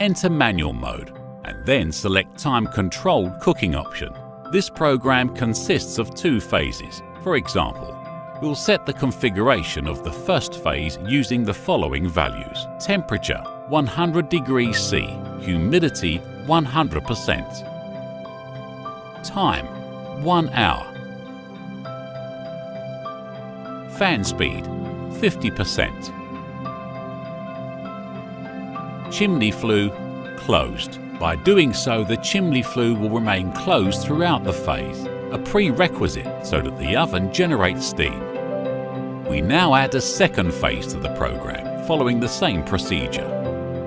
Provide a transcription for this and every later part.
enter manual mode and then select time controlled cooking option. This program consists of two phases. For example, we'll set the configuration of the first phase using the following values. Temperature 100 degrees C, humidity 100%. Time 1 hour. Fan speed 50%. Chimney flue closed. By doing so, the chimney flue will remain closed throughout the phase, a prerequisite so that the oven generates steam. We now add a second phase to the program, following the same procedure.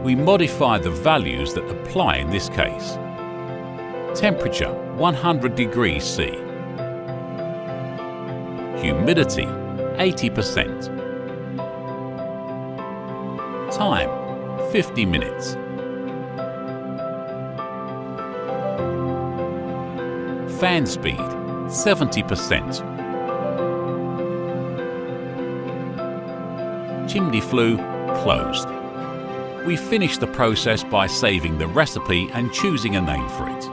We modify the values that apply in this case. Temperature 100 degrees C. Humidity 80%. Time 50 minutes. Fan speed 70%. Chimney flue closed. We finish the process by saving the recipe and choosing a name for it.